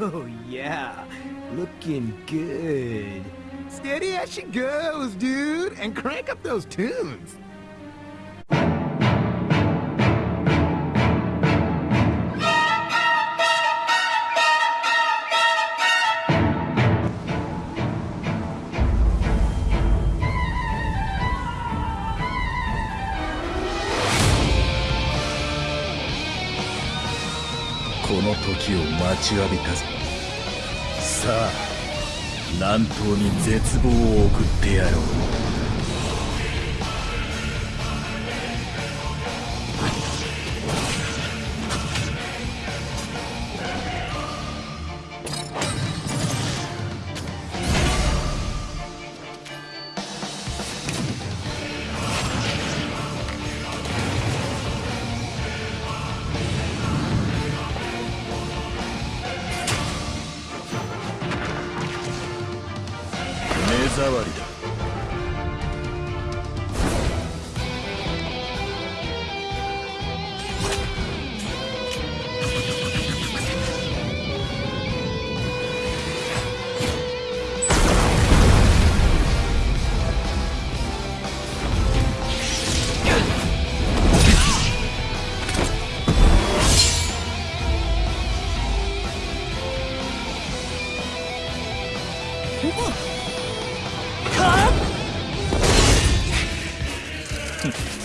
Oh, yeah. Looking good. Steady as she goes, dude. And crank up those tunes. この時を待ちわびたぞ。さあ南東に絶望を送ってやろう。りだ。うわっ Hmm.